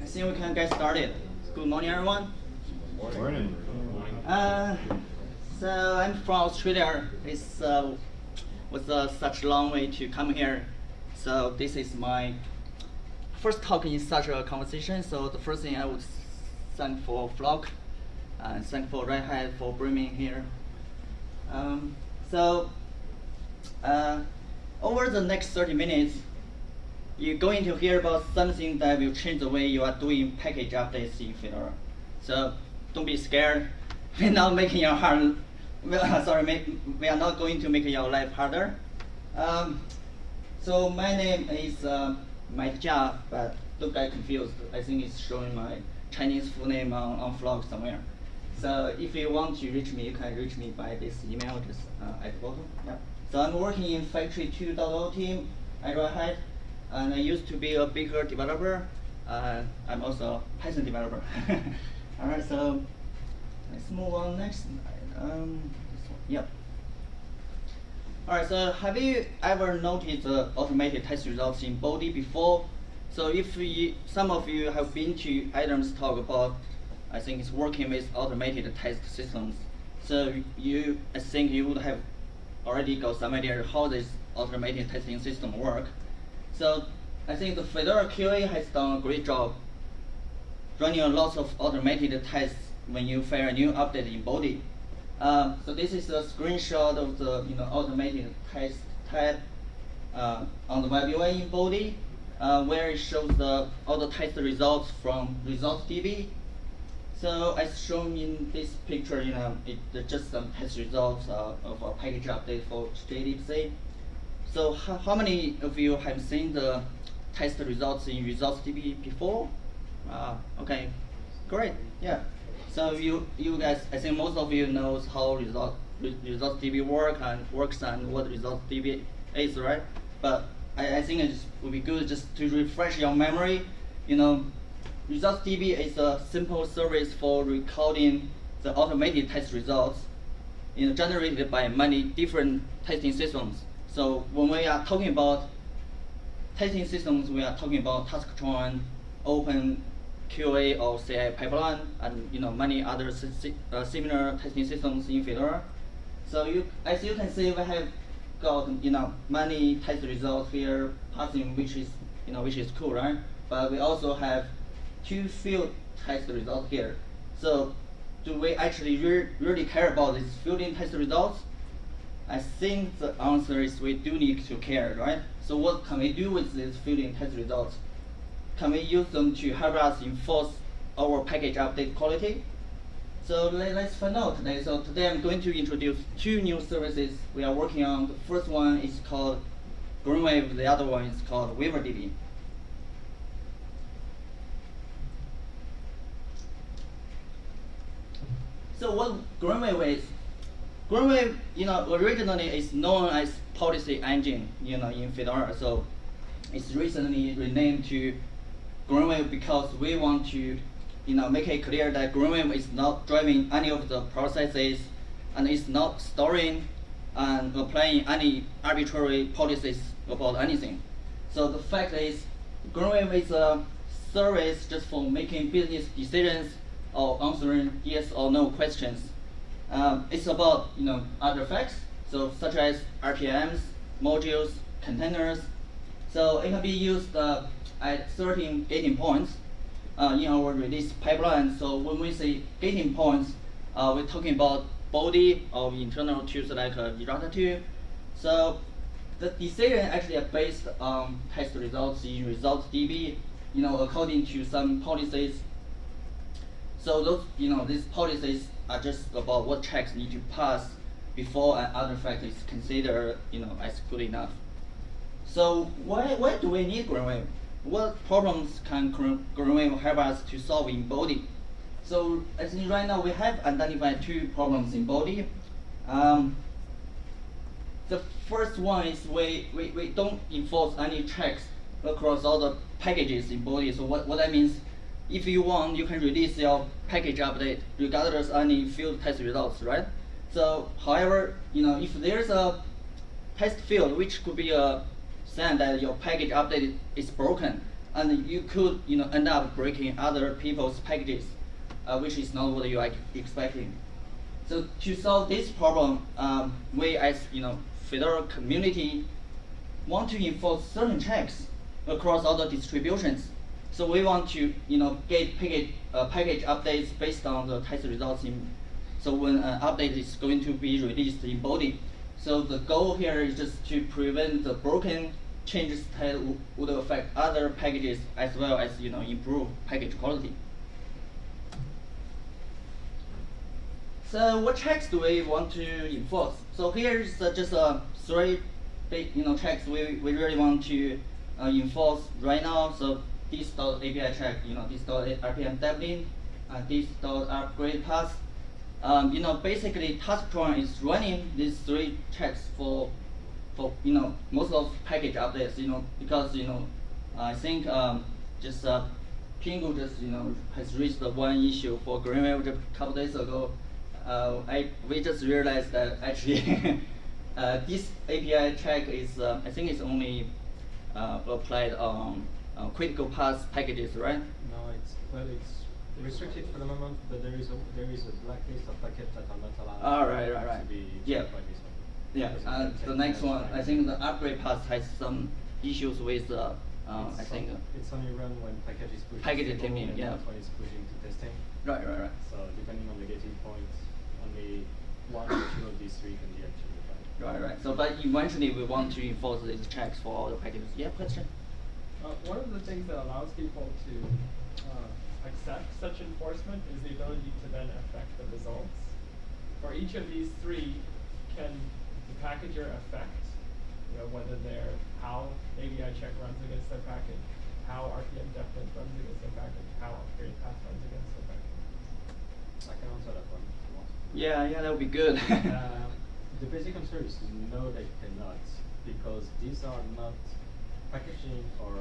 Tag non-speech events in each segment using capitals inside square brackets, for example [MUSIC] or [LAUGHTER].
I think we can get started. Good morning, everyone. Good Morning. Uh, so I'm from Australia. It's uh, was uh, such a long way to come here. So this is my first talk in such a conversation. So the first thing I would thank for Flock and thank for Red Hat for bringing me here. Um, so uh, over the next 30 minutes, you're going to hear about something that will change the way you are doing package updates in Fedora. So don't be scared. [LAUGHS] We're not making your heart, [LAUGHS] sorry, we are not going to make your life harder. Um, so my name is uh, Jia, but don't get confused. I think it's showing my Chinese full name on, on Flock somewhere. So if you want to reach me, you can reach me by this email just uh, at the bottom. Yeah. So I'm working in Factory 2.0 team at Red Hat, and I used to be a bigger developer. Uh, I'm also a Python developer. [LAUGHS] All right, so let's move on next. Um, yep. All right, so have you ever noticed the automated test results in Bodhi before? So if some of you have been to Adam's talk about, I think it's working with automated test systems. So you, I think you would have already got some idea how this automated testing system work. So I think the Fedora QA has done a great job running a lot of automated tests when you fire a new update in Bodhi. Uh, so this is a screenshot of the you know automated test tab uh, on the web UI in Bodhi, uh, where it shows the all the test results from ResultsDB. So as shown in this picture, you know, it's just some test results uh, of a package update for JDBC. So how, how many of you have seen the test results in Results ResultsDB before? Uh, okay, great, yeah. So you you guys, I think most of you knows how result ResultsDB work and works and what Results ResultsDB is, right? But I, I think it would be good just to refresh your memory. You know, Results ResultsDB is a simple service for recording the automated test results you know, generated by many different testing systems. So when we are talking about testing systems, we are talking about Taskotron, Open QA or CI pipeline, and you know many other si uh, similar testing systems in Fedora. So you, as you can see, we have got you know many test results here passing, which is you know which is cool, right? But we also have two field test results here. So do we actually re really care about these fielding test results? I think the answer is we do need to care, right? So what can we do with these fielding test results? can we use them to help us enforce our package update quality? So let, us find out today. So today I'm going to introduce two new services we are working on. The first one is called GreenWave, the other one is called WaiverDB. So what GreenWave is, GreenWave, you know, originally is known as policy engine, you know, in Fedora. So it's recently renamed to GreenWave because we want to you know, make it clear that GreenWave is not driving any of the processes and it's not storing and applying any arbitrary policies about anything. So the fact is, GreenWave is a service just for making business decisions or answering yes or no questions. Um, it's about you know other facts, so such as RPMs, modules, containers. So it can be used uh, at 13 gating points uh, in our release pipeline. So when we say gating points, uh, we're talking about Bodhi of internal tools like uh, errata. So the decision actually are based on test results in results DB, you know, according to some policies. So those, you know, these policies are just about what checks need to pass before an artifact is considered, you know, as good enough. So why, why do we need GreenWave? what problems can GreenWave help us to solve in Bodhi? So I think right now we have identified two problems in Bodhi. Um, the first one is we, we, we don't enforce any checks across all the packages in Bodhi. So what, what that means, if you want, you can release your package update regardless of any field test results, right? So however, you know, if there's a test field, which could be a saying that your package update is broken, and you could you know end up breaking other people's packages, uh, which is not what you are expecting. So to solve this problem, um, we as you know Fedora community want to enforce certain checks across all the distributions. So we want to you know get package uh, package updates based on the test results in. So when an update is going to be released in Bodhi, so the goal here is just to prevent the broken changes that would affect other packages as well as you know improve package quality. So what checks do we want to enforce? So here's uh, just uh, three big you know checks we, we really want to uh, enforce right now. So this dot API check, you know this dot rpmdeplint, uh, this dot upgrade path. Um, you know basically Taskotron is running these three checks for for you know most of package updates. You know because you know I think um, just uh, Pingou just you know has reached the one issue for Greenwave a couple days ago uh, I, we just realized that actually [LAUGHS] uh, this API check is, uh, I think it's only uh, applied on critical path packages, right? No, it's, well, it's restricted for the moment, but there is a, there is a blacklist of packets that are not allowed oh, right, right, right. to be yeah. Yeah, uh, the next one, I think the upgrade path has some issues with, uh, uh, I think. it's only run when package is pushing. Package teaming, yeah. When it's pushing to testing. Right, right, right. So depending on the gating point, only one or two of these three can be actually Right, right. So, but eventually we want to enforce these checks for all the packages. Yeah, question? Uh, one of the things that allows people to uh, accept such enforcement is the ability to then affect the results. For each of these three, can the packager affect you know, whether they're how API check runs against their package, how rpmdeplint runs against their package, how upgrade path runs against their package? I can answer that one. Yeah, yeah, that would be good. uh, the basic answer is no, they cannot, because these are not packaging or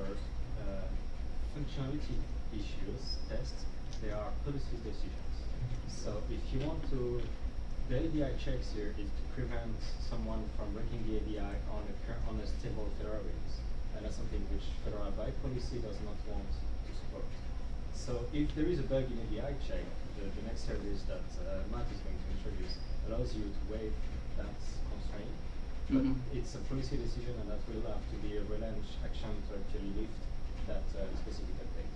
uh, functionality issues, tests, they are policy decisions. So if you want to, the API checks here is to prevent someone from breaking the API on a, on a stable Fedora release. And that's something which Fedora by policy does not want to support. So if there is a bug in API check, the, the next service that uh, Matt is going to introduce allows you to waive that constraint. But mm -hmm. it's a policy decision and that will have to be a relaunch action to actually lift that uh, specific update.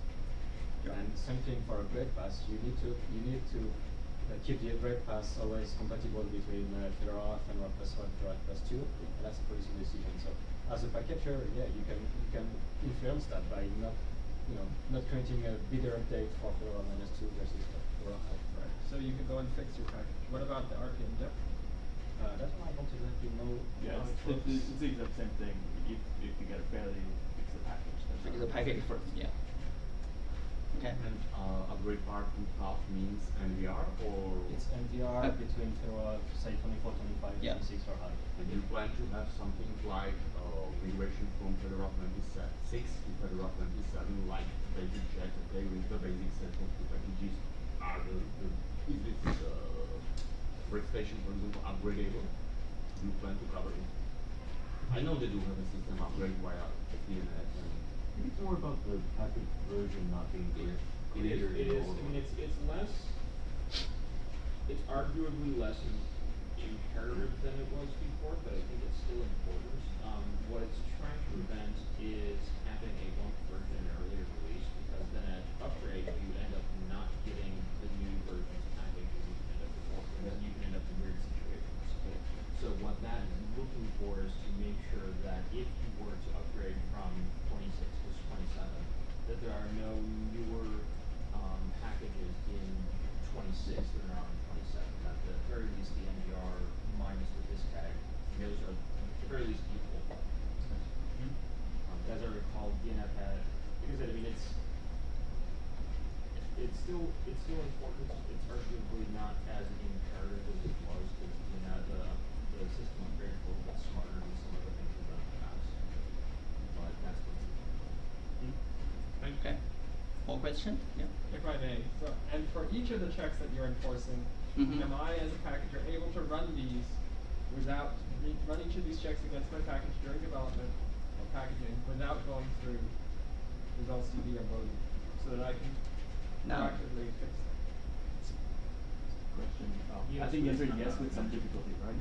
Yeah. And same thing for a grade pass, you need to you need to uh, keep the grade pass always compatible between uh, Fedora Fedora plus one, Fedora plus two, and that's a policy decision. So as a packager, yeah, you can you can influence that by not you know not creating a bigger update for Fedora minus two versus Right. So you can go and fix your package. What about the RPM depth? Uh, that's one I don't exactly know. Yeah, it's, it's, it's, it's, the exact same thing. If, if you get a failure, you fix the package. That's fix the package first, yeah. Okay. And uh, upgrade part path means NVR or? It's NVR uh, between Fedora, say 24, 25, yeah. 26 or higher. And you plan to have something like uh, migration from Fedora 26 to Fedora 27, like basic check, okay, with the basic set of the packages are the, the is this uh, workstation, for example, upgradable? Do you plan to cover it? I know they do have a system upgrade via DNF. It's more about the package version not being clear. It is. It is. I mean, it's it's less. It's arguably less imperative than it was before, but I think it's still important. Um, what it's trying to prevent is having a one version earlier release, because then at upgrade you end up not getting the new versions package you end up with, and then you can end up in weird situations. So what that is looking for is to make sure that if you were to upgrade from 26 to 27, that there are no newer um, packages in 26 that are on 27. At the very least, the NVR minus the dist tag, those are at the very least equal. Um, as I recall, DNF had, because I mean, it's it's still it's still important. It's arguably not as imperative as it was because you know the the system upgrade a little bit smarter than some of things we've done in the past. But that's what's. Okay. More question? Yeah. If I may. So, and for each of the checks that you're enforcing, mm -hmm. am I as a packager able to run these without run each of these checks against my package during development or packaging without going through results DB on Bodhi, so that I can No. proactively fix them. Question. Oh, I think you please. answered yes with some difficulty, right?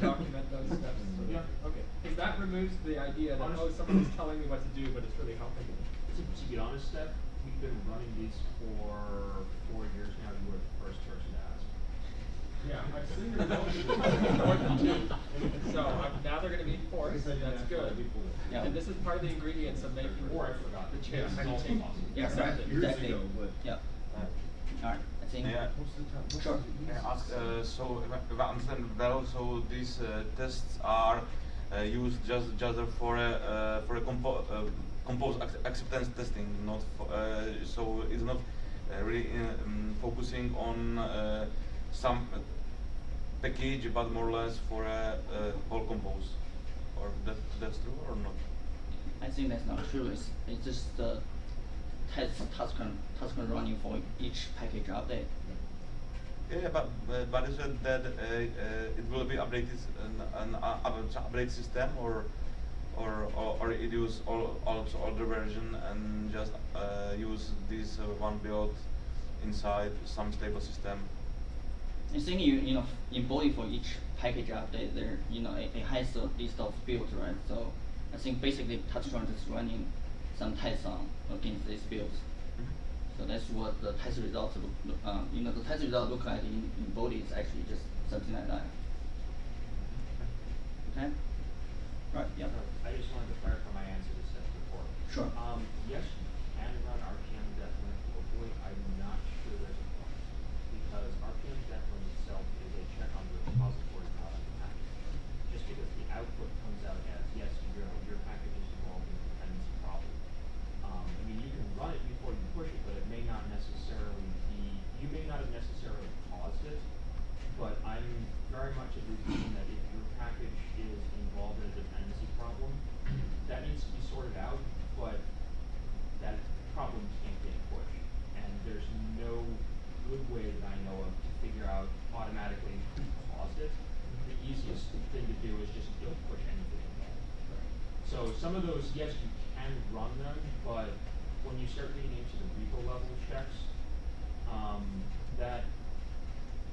document those steps. so- Yeah. Okay, because that removes the idea that, oh, Honest- someone's telling me what to do, but it's really helping me. To, to be honest, Steph, we've been running these for four years now. You were the first person to ask. Yeah, I've seen the results [LAUGHS] more than two. So um, now they're gonna be enforced, that's good. Yeah. And this is part of the ingredients of making Or I forgot. the chips. Yeah, it's also possible. Yeah, Exactly. right, exactly. Yeah. Alright, I Yeah. Sure. Ask, uh, so if I, understand well, so these uh, tests are uh, used just just for a uh, for a compo uh, compose ac acceptance testing, not for, uh, so it's not uh, really uh, um, focusing on uh, some uh, package, but more or less for a uh, whole compose. Or that that's true or not? I think that's not true. It's, it's just the test task task running for each package update. Yeah, but uh, but is it that uh, uh, it will be updated an, an uh, up- update system or or or, or it use all also older version and just uh, use this uh, one build inside some stable system? I think you you know in Bodhi for each package update there you know it, it has a list of builds right. So I think basically Taskotron is running some tests on against these builds. So that's what the test results look, look uh, you know the test result look like in, in Bodhi is actually just something like that. Okay. Right. Yeah. I just wanted to clarify my answer to Steph before. Sure. Um, yes, you can run rpmdeplint locally. I'm not sure there's a point. Because RPM definitely itself is a check on the repository, not on the package. Just because the output comes out as, yes, your, your package is involved in a dependency problem. Um, I mean, you can run it before you push it, but it may not necessarily be, you may not have necessarily caused it. But I'm very much of the opinion that if your package is involved in a dependency problem, that needs to be sorted out, but that problem can't get pushed. And there's no good way that I know of to figure out automatically who caused it. The easiest thing to do is just don't push anything involved. So some of those, yes, you can run them, but when you start getting into the repo level checks, um, that,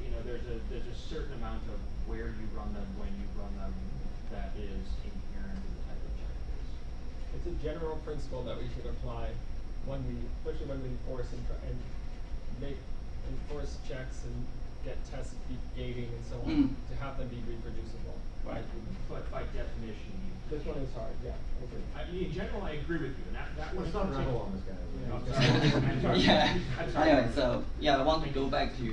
you know, there's a, there's a certain amount of where you run them, when you run them, that is inherent in the type of check it is. It's a general principle that we should apply when we, especially when we enforce and try and make, enforce checks and get test be- gating and so on, Mm. to have them be reproducible. Right. But by definition, you. This one is hard, yeah, I agree. I mean, in general, I agree with you, and that, that was. Let's not rattle on this guy. Yeah. I'm sorry. Yeah. I'm sorry. Anyway, so yeah, I want to go back to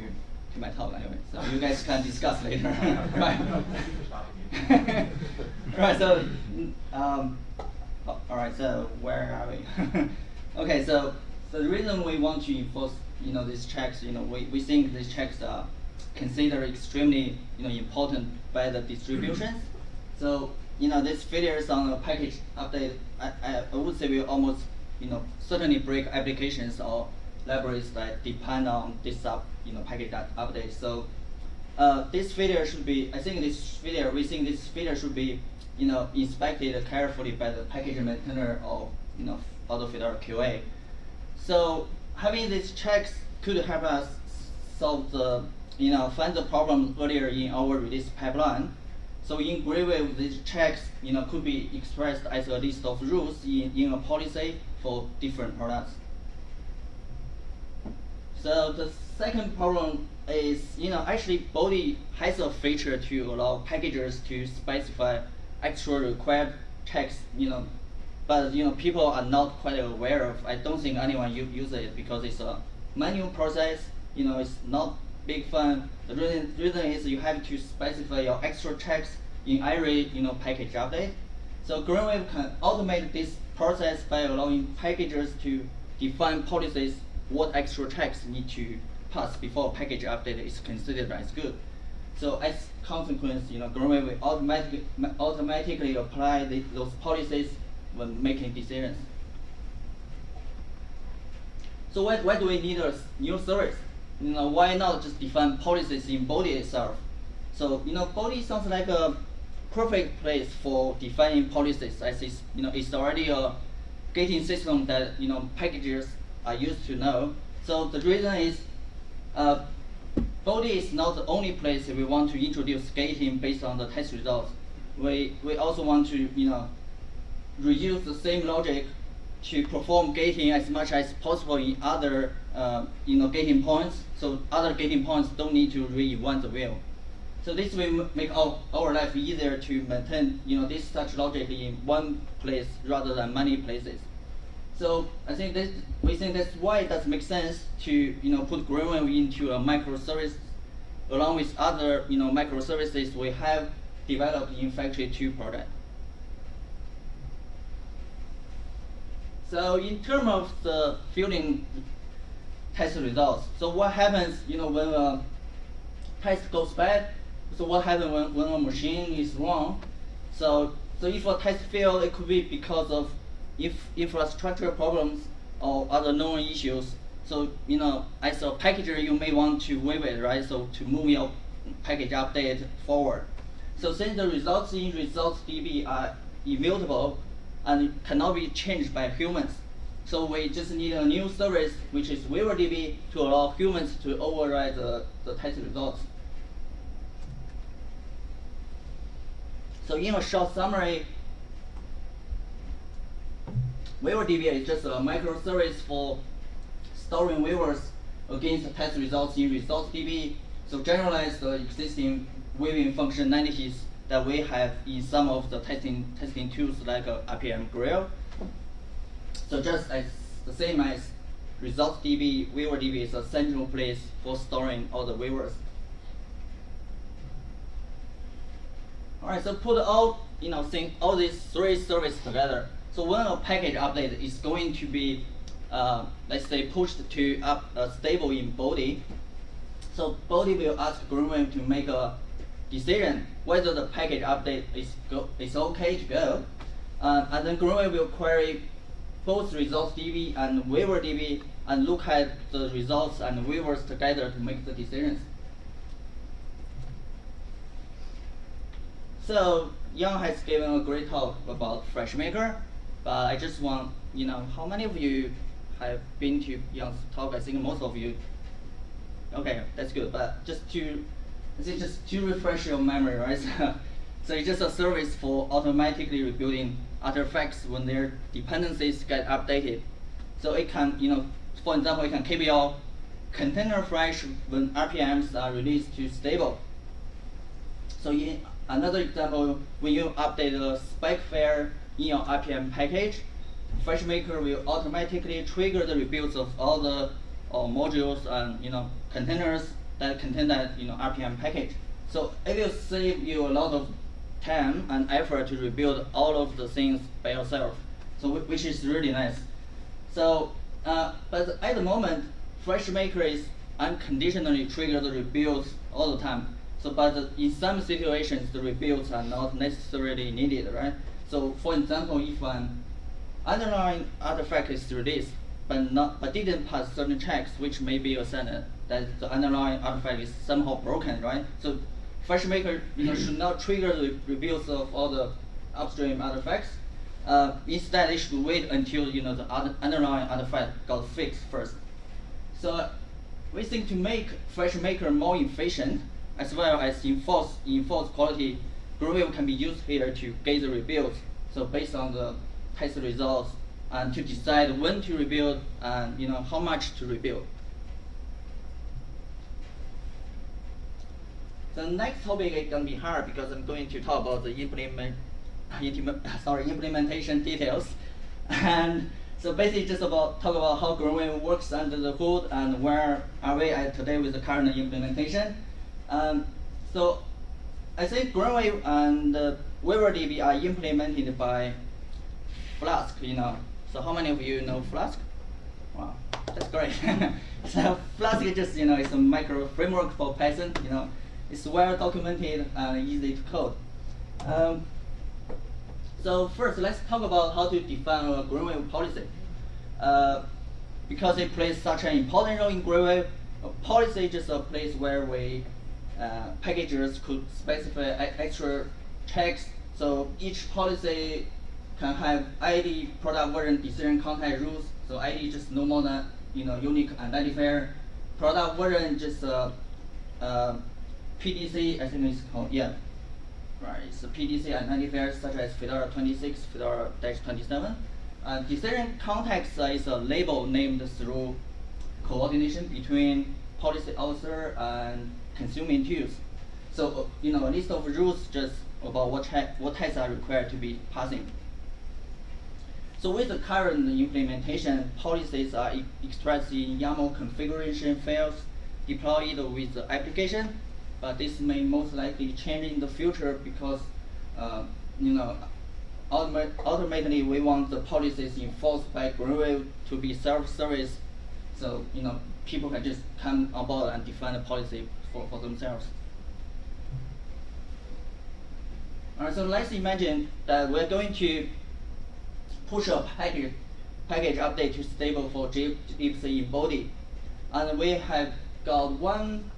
to my talk anyway. So you guys can discuss later. [LAUGHS] right. No, thank you for stopping me. [LAUGHS] right. So um, oh, all right. So where are we? [LAUGHS] okay. So so the reason we want to enforce you know these checks, you know, we, we think these checks are considered extremely you know important by the distributions. So you know these failures on a package update, I, I, I would say will almost you know certainly break applications or libraries that depend on this up you know package up- update. So uh, this failure should be, I think this failure, we think this failure should be, you know, inspected carefully by the package maintainer or, you know, AutoFitter QA. So having these checks could help us solve the, you know, find the problem earlier in our release pipeline. So in Greenwave, these checks, you know, could be expressed as a list of rules in, in a policy for different products. So the second problem is, you know, actually Bodhi has a feature to allow packagers to specify extra required checks, you know, but you know people are not quite aware of. I don't think anyone uses it because it's a manual process. You know, it's not big fun. The reason, reason is you have to specify your extra checks in every you know package update. So Greenwave can automate this process by allowing packagers to define policies what extra checks need to pass before package update is considered as good. So as consequence, you know, Greenwave will automatically, automatically apply the, those policies when making decisions. So why, why do we need a new service? You know, why not just define policies in Bodhi itself? So, you know, Bodhi sounds like a perfect place for defining policies as it's, you know, it's already a gating system that you know packages are used to know. So the reason is uh, Bodhi is not the only place we want to introduce gating based on the test results. We, we also want to you know, reuse the same logic to perform gating as much as possible in other uh, you know, gating points. So other gating points don't need to reinvent the wheel. So this will make our, our life easier to maintain you know, this such logic in one place rather than many places. So I think this, we think that's why it does make sense to you know put GreenWave into a microservice along with other you know microservices we have developed in Factory 2 project. So in terms of the fielding test results, so what happens you know when uh, a test goes bad? So what happens when, when a machine is wrong? So so if a test fails, it could be because of if infrastructure problems or other known issues, so you know, as a packager, you may want to waive it, right? So to move your package update forward. So since the results in results DB are immutable and cannot be changed by humans, so we just need a new service, which is WaiverDB, to allow humans to override the, the test results. So in a short summary, WaiverDB is just a microservice for storing waivers against test results in ResultsDB. So generalize the existing waiving functionalities that we have in some of the testing testing tools like uh, RPMGrill. So just as the same as ResultsDB, WaiverDB is a central place for storing all the waivers. All right, so put all you know, think all these three services together. So when a package update is going to be, uh, let's say, pushed to up uh, stable in Bodhi, so Bodhi will ask GreenWave to make a decision whether the package update is go is okay to go, uh, and then GreenWave will query both results DB and waiver DB and look at the results and waivers together to make the decisions. So Yang has given a great talk about FreshMaker. But I just want, you know, how many of you have been to Yang's talk? I think most of you. Okay, that's good. But just to, just to refresh your memory, right? [LAUGHS] so it's just a service for automatically rebuilding artifacts when their dependencies get updated. So it can, you know, for example, it can keep your container fresh when RPMs are released to stable. So in another example, when you update the spec file in your RPM package, FreshMaker will automatically trigger the rebuilds of all the uh, modules and you know containers that contain that you know RPM package. So it will save you a lot of time and effort to rebuild all of the things by yourself. So which is really nice. So uh, but at the moment, FreshMaker is unconditionally trigger the rebuilds all the time. So but in some situations, the rebuilds are not necessarily needed, right? So for example, if an underlying artifact is released, but not but didn't pass certain checks, which may be a sign that the underlying artifact is somehow broken, right? So FreshMaker you know, should not trigger the rebuilds of all the upstream artifacts. Uh, instead, it should wait until you know the underlying artifact got fixed first. So we think to make FreshMaker more efficient, as well as enforce enforce quality GreenWave can be used here to gather rebuilds. So based on the test results and to decide when to rebuild and you know how much to rebuild. The next topic is going to be hard because I'm going to talk about the implement, [LAUGHS] sorry, implementation details. And so basically just about talk about how GreenWave works under the hood and where are we at today with the current implementation. Um, so I think GreenWave and uh, are implemented by Flask, you know. So how many of you know Flask? Wow, that's great. [LAUGHS] so Flask is just, you know, it's a micro framework for Python, you know. It's well documented and easy to code. Um, so first, let's talk about how to define a GreenWave policy. Uh, because it plays such an important role in GreenWave, a policy is just a place where we uh, packagers could specify extra checks. So each policy can have ID product version decision context rules. So ID just no more than you know unique identifier. Product version just uh, uh, PDC, I think it's called yeah. Right, a PDC identifier such as Fedora 26, Fedora 27. Uh, decision context is a label named through coordination between policy author and consuming tools. So uh, you know a list of rules just about what, what tests are required to be passing. So with the current implementation, policies are e expressed in YAML configuration files deployed with the application, but this may most likely change in the future because, uh, you know, ultimately we want the policies enforced by Greenwave to be self-service, so you know people can just come on board and define the policy for, for themselves. Alright, so let's imagine that we're going to push a package package update to stable for gypsy in Bodhi. And we have got one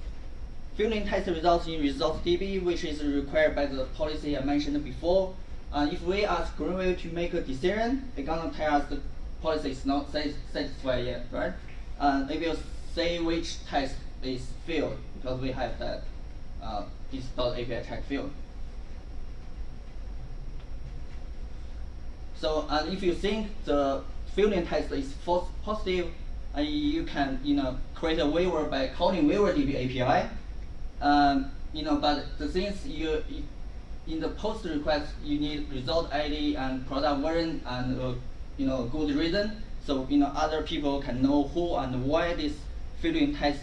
filling test results in results DB, which is required by the policy I mentioned before. And if we ask Greenwave to make a decision, it's gonna tell us the policy is not satisfied yet, right? Uh, and it will say which test is failed because we have that uh, this .api check field. So and if you think the filling test is false positive, and you can you know create a waiver by calling waiver DB API. Um, you know, but the things you, you in the post request you need result ID and product version and uh, you know good reason. So you know other people can know who and why this filling test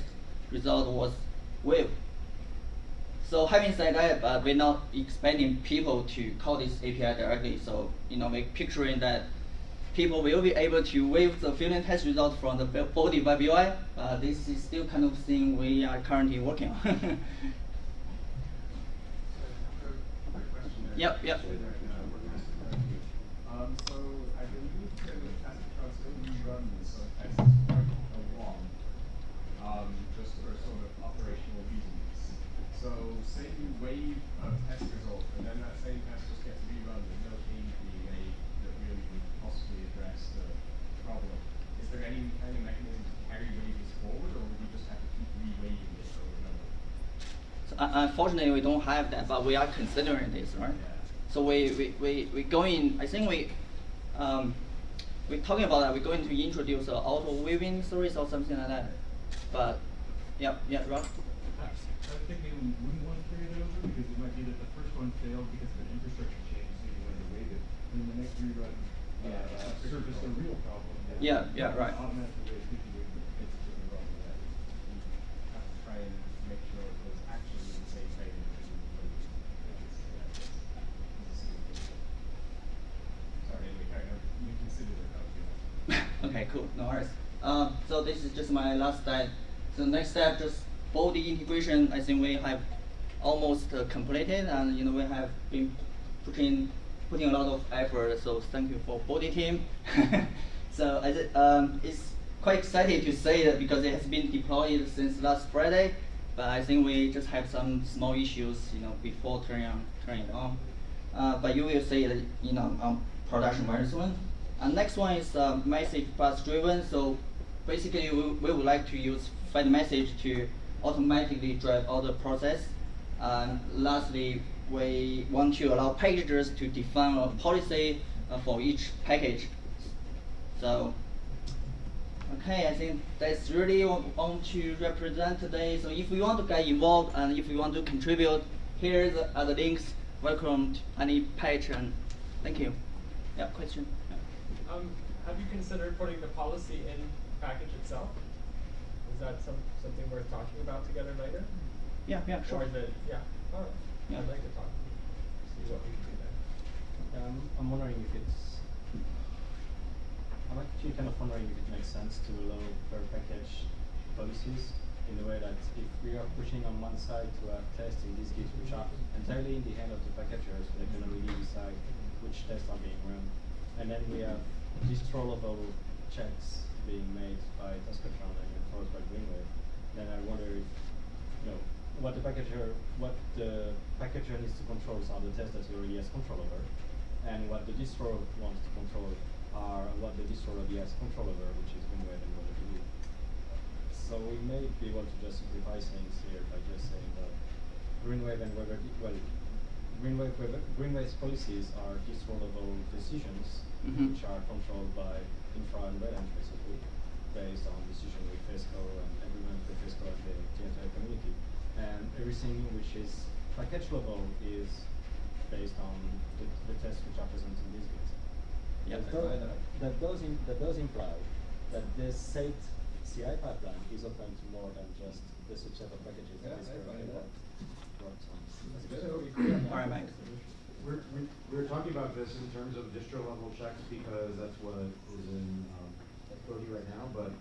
result was waived. So having said that, but we're not expecting people to call this API directly. So you know, we're picturing that people will be able to waive the filling test result from the Bodhi UI. Uh, this is still kind of thing we are currently working on. [LAUGHS] yep, yep. Um, so I believe that the test transfer reruns of tests quite a long, um, just for sort of operational reasons. So say you waive a test result, and then that same test just gets rerun with no change being made that really would possibly address the problem. Is there any kind of mechanism to carry waves forward, or would you just have to keep re-waving it over and over? So, uh, unfortunately, we don't have that, but we are considering this, right? Yeah. So we, we, we, we going, I think we, um, we're talking about that, we're going to introduce an auto weaving service or something like that. But, yeah, yeah, Rob? I we wouldn't want to carry that over because it might be that the first one failed because of an infrastructure change, so you wanted to waive it. And then the next rerun, uh, uh, surfaced a real problem. Yeah, yeah, right. Automatically waived if you waive it. It's a different problem with that. You have to try and make sure it was actually the same failure that you were waiting. It's, yeah, it's- it's a serious issue. Sorry, anyway, carry on. You consider it out, you know. okay, cool, no worries. Um, so this is just my last slide. So next step, just Bodhi integration. I think we have almost uh, completed, and you know we have been putting putting a lot of effort. So thank you for Bodhi team. [LAUGHS] so um, it's quite exciting to say that because it has been deployed since last Friday, but I think we just have some small issues, you know, before turning on turning it on. Uh, but you will see it, you know, on production very soon. And next one is uh, message bus driven. So basically, we, we would like to use fedmsg to automatically drive all the process. And lastly, we want to allow packages to define a policy uh, for each package. So, okay, I think that's really want to represent today. So if you want to get involved and if you want to contribute, here are the links. Welcome to any patron. thank you. Yeah, question? Yeah. Um, have you considered putting the policy in package itself? Is that some, something worth talking about together later? Yeah, yeah, sure. Or is it, yeah, alright, Yeah. I'd like to talk, see what we can do there. Um, I'm wondering if it's. I'm actually kind of wondering if it makes sense to allow per package policies in the way that if we are pushing on one side to have tests in these gigs which are entirely in the hand of the packagers, they can really decide which tests are being run. And then we have distro level checks being made by Taskotron and enforced by Greenwave. Then I wonder if, you know, what the packager, what the packager needs to control are the tests that he already has control over. and what the distro wants to control are what the distro already has control over, which is Greenwave and WaiverDB. So we may be able to just simplify things here by just saying that GreenWave and WaiverDB, well, GreenWave, GreenWave's policies are distro level decisions, Mhm. which are controlled by infra and red basically, based on decision with FESCO and agreement with FESCO and the, the entire community. And everything which is package level is based on the, the tests which are present in this bit. Yeah. That, does, that does im- that does imply that this set CI pipeline is open to more than just the subset of packages that Yeah, is I currently find that. worked on. Good to be clear on that. Alright, Mike. We're, we- we're talking about this in terms of distro level checks because that's what is in, um, Bodhi right now, but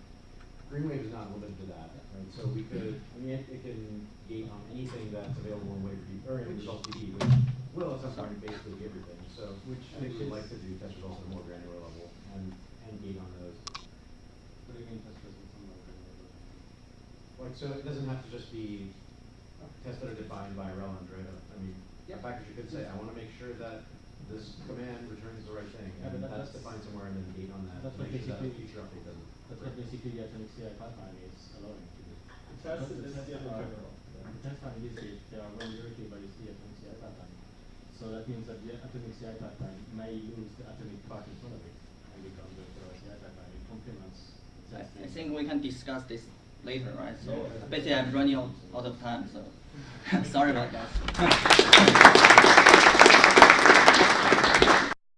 Greenwave is not limited to that, right? So we could, I mean, it, it can gate on anything that's available in WaiverDB, or in Result DB, which will at some point basically be everything, so. Which- I think we'd like to do test results at a more granular level and, and gate on those. What do you mean test results on level, Like, so it doesn't have to just be tests that are defined by Relland, right? I mean, a package you could say, I wanna make sure that this command returns the right thing, Yeah, but and that- that's that's- defined somewhere and then gate on that, that's to what make sure that a basically- future update doesn't. That's what basically the atomic CI pipeline is allowing to do. The test is tests the are- general. The test are easy, they are well directed by the atomic CI pipeline. So that means that the atomic CI pipeline may lose the atomic part in front of it and become the pure CI pipeline. It complements I. I think we can discuss this later, right? So Yeah. basically, I'm running out, out of time, so [LAUGHS] Sorry about that.